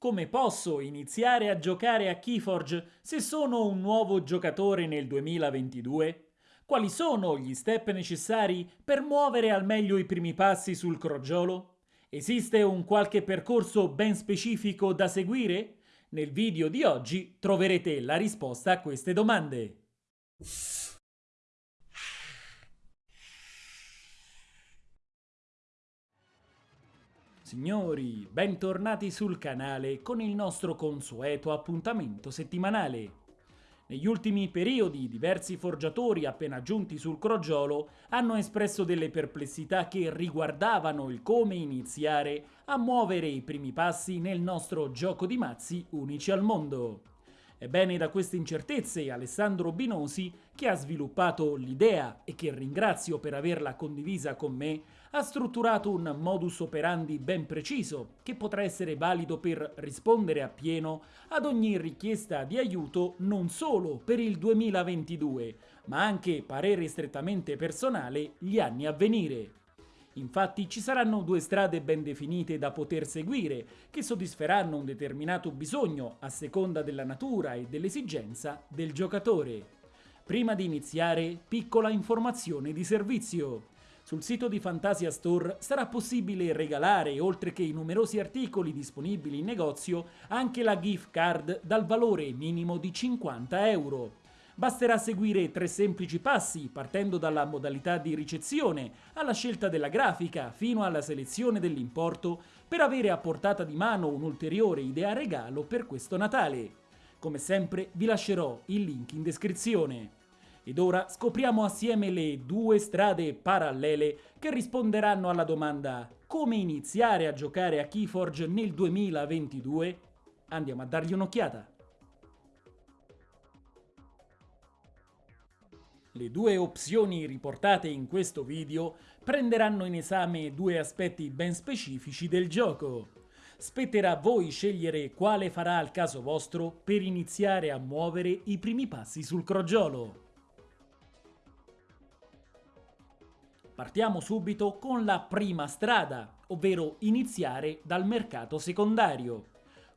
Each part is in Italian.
Come posso iniziare a giocare a Keyforge se sono un nuovo giocatore nel 2022? Quali sono gli step necessari per muovere al meglio i primi passi sul crogiolo? Esiste un qualche percorso ben specifico da seguire? Nel video di oggi troverete la risposta a queste domande. Signori, bentornati sul canale con il nostro consueto appuntamento settimanale. Negli ultimi periodi diversi forgiatori appena giunti sul crogiolo hanno espresso delle perplessità che riguardavano il come iniziare a muovere i primi passi nel nostro gioco di mazzi unici al mondo. Ebbene da queste incertezze Alessandro Binosi, che ha sviluppato l'idea e che ringrazio per averla condivisa con me, ha strutturato un modus operandi ben preciso che potrà essere valido per rispondere appieno ad ogni richiesta di aiuto non solo per il 2022, ma anche parere strettamente personale gli anni a venire. Infatti ci saranno due strade ben definite da poter seguire, che soddisferanno un determinato bisogno a seconda della natura e dell'esigenza del giocatore. Prima di iniziare, piccola informazione di servizio. Sul sito di Fantasia Store sarà possibile regalare, oltre che i numerosi articoli disponibili in negozio, anche la gift card dal valore minimo di 50 euro. Basterà seguire tre semplici passi, partendo dalla modalità di ricezione, alla scelta della grafica, fino alla selezione dell'importo, per avere a portata di mano un'ulteriore idea regalo per questo Natale. Come sempre vi lascerò il link in descrizione. Ed ora scopriamo assieme le due strade parallele che risponderanno alla domanda come iniziare a giocare a Keyforge nel 2022? Andiamo a dargli un'occhiata. Le due opzioni riportate in questo video prenderanno in esame due aspetti ben specifici del gioco. Spetterà a voi scegliere quale farà al caso vostro per iniziare a muovere i primi passi sul crogiolo. Partiamo subito con la prima strada, ovvero iniziare dal mercato secondario.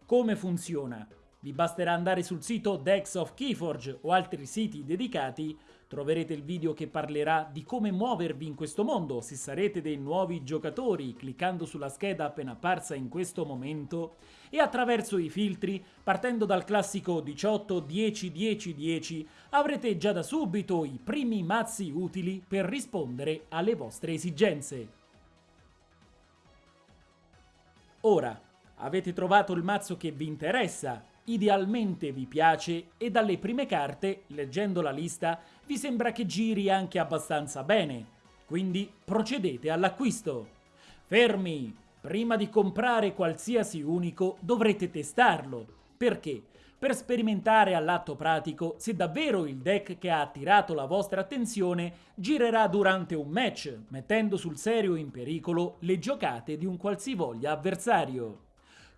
Come funziona? Vi basterà andare sul sito Dex of Keyforge o altri siti dedicati, troverete il video che parlerà di come muovervi in questo mondo se sarete dei nuovi giocatori cliccando sulla scheda appena apparsa in questo momento e attraverso i filtri, partendo dal classico 18 10 10 10, avrete già da subito i primi mazzi utili per rispondere alle vostre esigenze. Ora, avete trovato il mazzo che vi interessa idealmente vi piace e dalle prime carte, leggendo la lista, vi sembra che giri anche abbastanza bene. Quindi procedete all'acquisto. Fermi! Prima di comprare qualsiasi unico dovrete testarlo. Perché? Per sperimentare all'atto pratico se davvero il deck che ha attirato la vostra attenzione girerà durante un match, mettendo sul serio in pericolo le giocate di un qualsivoglia avversario.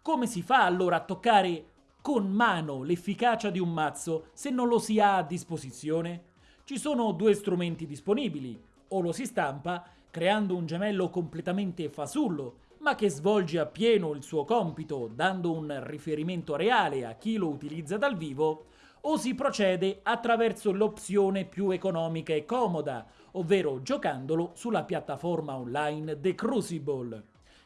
Come si fa allora a toccare con mano l'efficacia di un mazzo se non lo si ha a disposizione? Ci sono due strumenti disponibili, o lo si stampa, creando un gemello completamente fasullo, ma che svolge appieno il suo compito dando un riferimento reale a chi lo utilizza dal vivo, o si procede attraverso l'opzione più economica e comoda, ovvero giocandolo sulla piattaforma online The Crucible.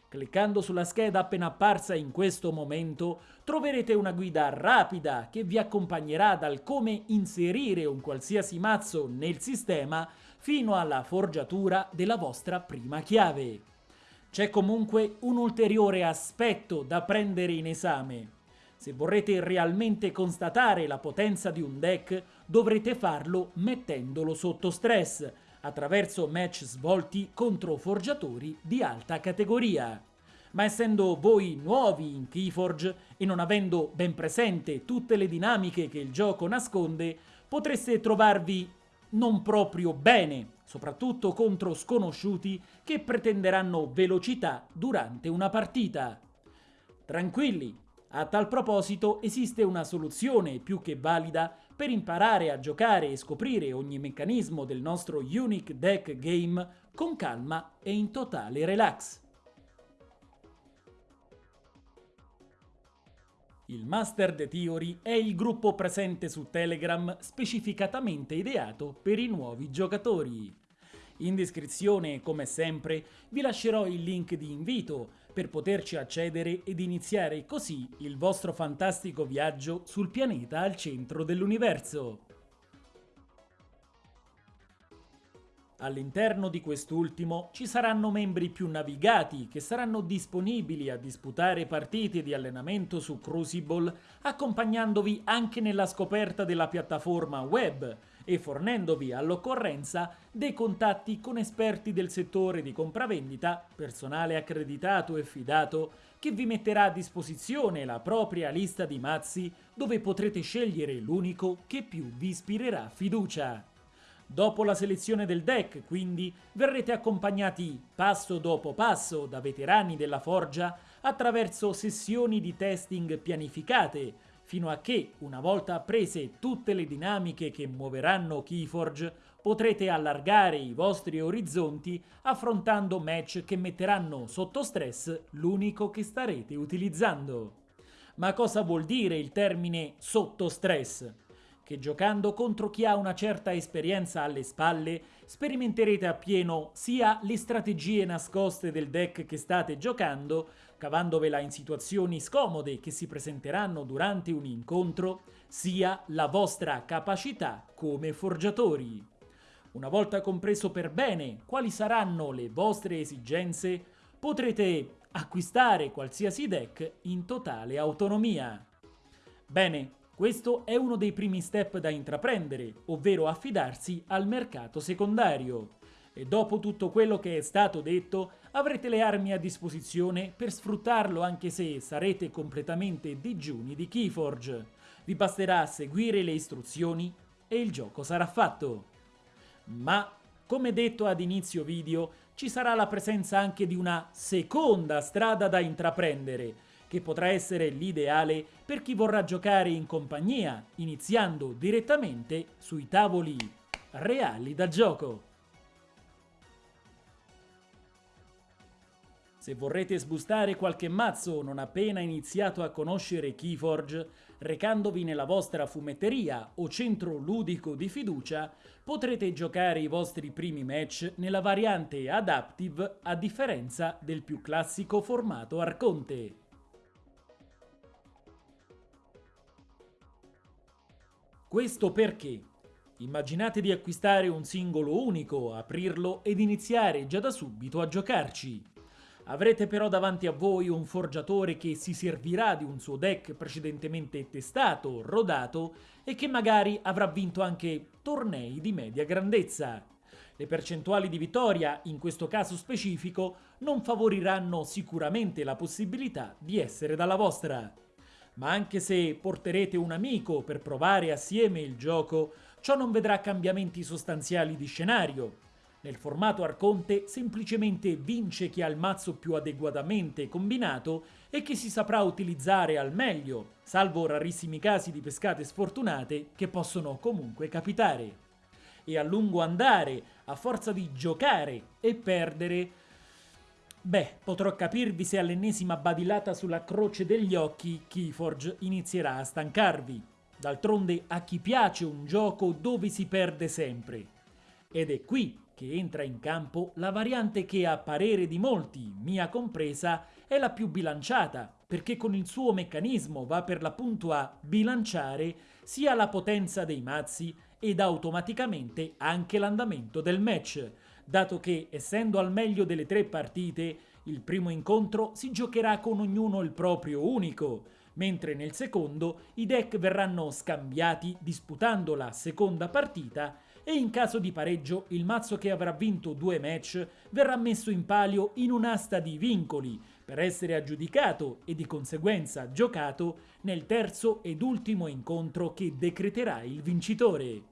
Cliccando sulla scheda appena apparsa in questo momento troverete una guida rapida che vi accompagnerà dal come inserire un qualsiasi mazzo nel sistema fino alla forgiatura della vostra prima chiave. C'è comunque un ulteriore aspetto da prendere in esame. Se vorrete realmente constatare la potenza di un deck dovrete farlo mettendolo sotto stress, attraverso match svolti contro forgiatori di alta categoria. Ma essendo voi nuovi in Keyforge e non avendo ben presente tutte le dinamiche che il gioco nasconde, potreste trovarvi non proprio bene, soprattutto contro sconosciuti che pretenderanno velocità durante una partita. Tranquilli, a tal proposito esiste una soluzione più che valida per imparare a giocare e scoprire ogni meccanismo del nostro Unique Deck Game con calma e in totale relax. Il Master Theory è il gruppo presente su Telegram specificatamente ideato per i nuovi giocatori. In descrizione, come sempre, vi lascerò il link di invito per poterci accedere ed iniziare così il vostro fantastico viaggio sul pianeta al centro dell'universo. All'interno di quest'ultimo ci saranno membri più navigati che saranno disponibili a disputare partite di allenamento su Crucible accompagnandovi anche nella scoperta della piattaforma web e fornendovi all'occorrenza dei contatti con esperti del settore di compravendita, personale accreditato e fidato, che vi metterà a disposizione la propria lista di mazzi dove potrete scegliere l'unico che più vi ispirerà fiducia. Dopo la selezione del deck, quindi, verrete accompagnati passo dopo passo da veterani della forgia attraverso sessioni di testing pianificate, fino a che, una volta apprese tutte le dinamiche che muoveranno Keyforge, potrete allargare i vostri orizzonti affrontando match che metteranno sotto stress l'unico che starete utilizzando. Ma cosa vuol dire il termine sotto stress? che giocando contro chi ha una certa esperienza alle spalle sperimenterete appieno sia le strategie nascoste del deck che state giocando, cavandovela in situazioni scomode che si presenteranno durante un incontro, sia la vostra capacità come forgiatori. Una volta compreso per bene quali saranno le vostre esigenze, potrete acquistare qualsiasi deck in totale autonomia. Bene, questo è uno dei primi step da intraprendere, ovvero affidarsi al mercato secondario. E dopo tutto quello che è stato detto, avrete le armi a disposizione per sfruttarlo anche se sarete completamente digiuni di Keyforge. Vi basterà seguire le istruzioni e il gioco sarà fatto. Ma, come detto ad inizio video, ci sarà la presenza anche di una seconda strada da intraprendere, che potrà essere l'ideale per chi vorrà giocare in compagnia, iniziando direttamente sui tavoli reali da gioco. Se vorrete sbustare qualche mazzo non appena iniziato a conoscere Keyforge, recandovi nella vostra fumetteria o centro ludico di fiducia, potrete giocare i vostri primi match nella variante Adaptive a differenza del più classico formato Arconte. Questo perché? Immaginate di acquistare un singolo unico, aprirlo ed iniziare già da subito a giocarci. Avrete però davanti a voi un forgiatore che si servirà di un suo deck precedentemente testato, rodato e che magari avrà vinto anche tornei di media grandezza. Le percentuali di vittoria, in questo caso specifico, non favoriranno sicuramente la possibilità di essere dalla vostra ma anche se porterete un amico per provare assieme il gioco, ciò non vedrà cambiamenti sostanziali di scenario. Nel formato Arconte semplicemente vince chi ha il mazzo più adeguatamente combinato e che si saprà utilizzare al meglio, salvo rarissimi casi di pescate sfortunate che possono comunque capitare. E a lungo andare, a forza di giocare e perdere, Beh, potrò capirvi se all'ennesima badilata sulla croce degli occhi Keyforge inizierà a stancarvi. D'altronde a chi piace un gioco dove si perde sempre. Ed è qui che entra in campo la variante che a parere di molti, mia compresa, è la più bilanciata, perché con il suo meccanismo va per l'appunto a bilanciare sia la potenza dei mazzi ed automaticamente anche l'andamento del match, dato che, essendo al meglio delle tre partite, il primo incontro si giocherà con ognuno il proprio unico, mentre nel secondo i deck verranno scambiati disputando la seconda partita e in caso di pareggio il mazzo che avrà vinto due match verrà messo in palio in un'asta di vincoli per essere aggiudicato e di conseguenza giocato nel terzo ed ultimo incontro che decreterà il vincitore.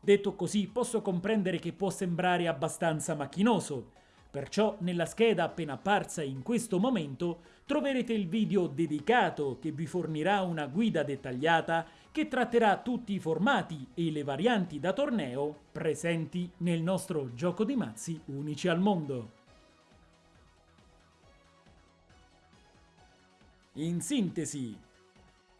Detto così posso comprendere che può sembrare abbastanza macchinoso, perciò nella scheda appena apparsa in questo momento troverete il video dedicato che vi fornirà una guida dettagliata che tratterà tutti i formati e le varianti da torneo presenti nel nostro gioco di mazzi unici al mondo. In sintesi,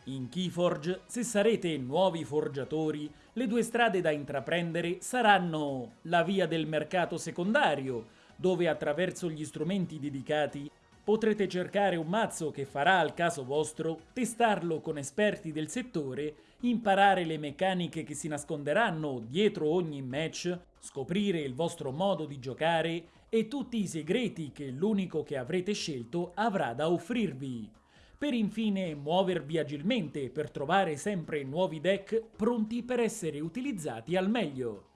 In Keyforge, se sarete nuovi forgiatori, le due strade da intraprendere saranno la via del mercato secondario, dove attraverso gli strumenti dedicati potrete cercare un mazzo che farà al caso vostro, testarlo con esperti del settore, imparare le meccaniche che si nasconderanno dietro ogni match, scoprire il vostro modo di giocare e tutti i segreti che l'unico che avrete scelto avrà da offrirvi per infine muovervi agilmente per trovare sempre nuovi deck pronti per essere utilizzati al meglio.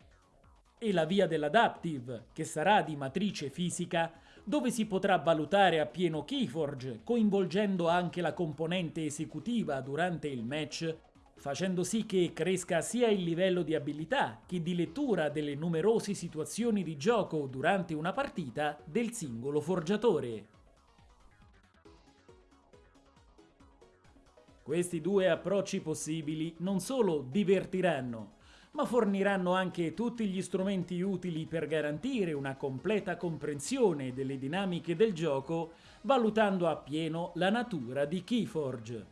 E la via dell'Adaptive, che sarà di matrice fisica, dove si potrà valutare a pieno Keyforge, coinvolgendo anche la componente esecutiva durante il match, facendo sì che cresca sia il livello di abilità che di lettura delle numerose situazioni di gioco durante una partita del singolo forgiatore. Questi due approcci possibili non solo divertiranno, ma forniranno anche tutti gli strumenti utili per garantire una completa comprensione delle dinamiche del gioco, valutando appieno la natura di Keyforge.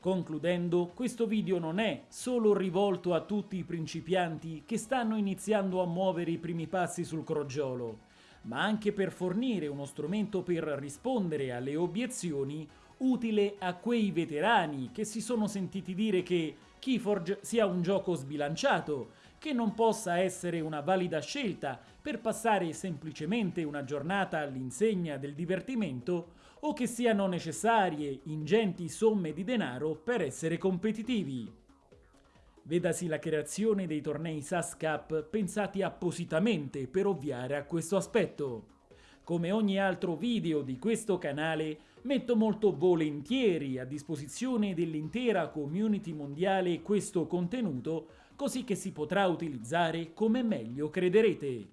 Concludendo, questo video non è solo rivolto a tutti i principianti che stanno iniziando a muovere i primi passi sul crogiolo, ma anche per fornire uno strumento per rispondere alle obiezioni utile a quei veterani che si sono sentiti dire che Keyforge sia un gioco sbilanciato, che non possa essere una valida scelta per passare semplicemente una giornata all'insegna del divertimento o che siano necessarie ingenti somme di denaro per essere competitivi. Vedasi la creazione dei tornei SAS Cup pensati appositamente per ovviare a questo aspetto. Come ogni altro video di questo canale, metto molto volentieri a disposizione dell'intera community mondiale questo contenuto, così che si potrà utilizzare come meglio crederete.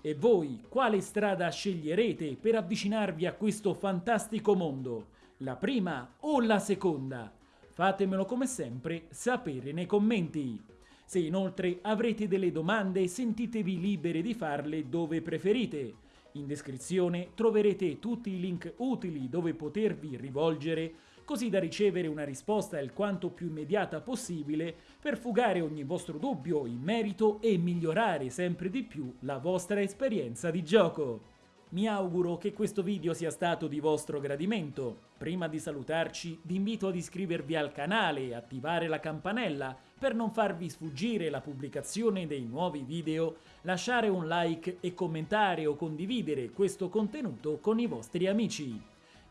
E voi quale strada sceglierete per avvicinarvi a questo fantastico mondo? La prima o la seconda? Fatemelo come sempre sapere nei commenti. Se inoltre avrete delle domande sentitevi liberi di farle dove preferite. In descrizione troverete tutti i link utili dove potervi rivolgere così da ricevere una risposta il quanto più immediata possibile per fugare ogni vostro dubbio in merito e migliorare sempre di più la vostra esperienza di gioco. Mi auguro che questo video sia stato di vostro gradimento. Prima di salutarci vi invito ad iscrivervi al canale e attivare la campanella per non farvi sfuggire la pubblicazione dei nuovi video, lasciare un like e commentare o condividere questo contenuto con i vostri amici.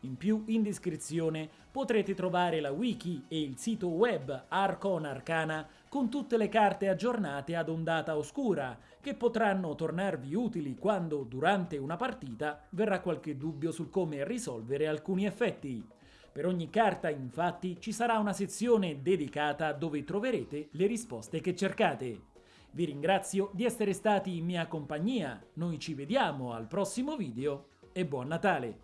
In più, in descrizione potrete trovare la wiki e il sito web Arcon Arcana con tutte le carte aggiornate ad ondata oscura, che potranno tornarvi utili quando, durante una partita, verrà qualche dubbio sul come risolvere alcuni effetti. Per ogni carta, infatti, ci sarà una sezione dedicata dove troverete le risposte che cercate. Vi ringrazio di essere stati in mia compagnia, noi ci vediamo al prossimo video e buon Natale!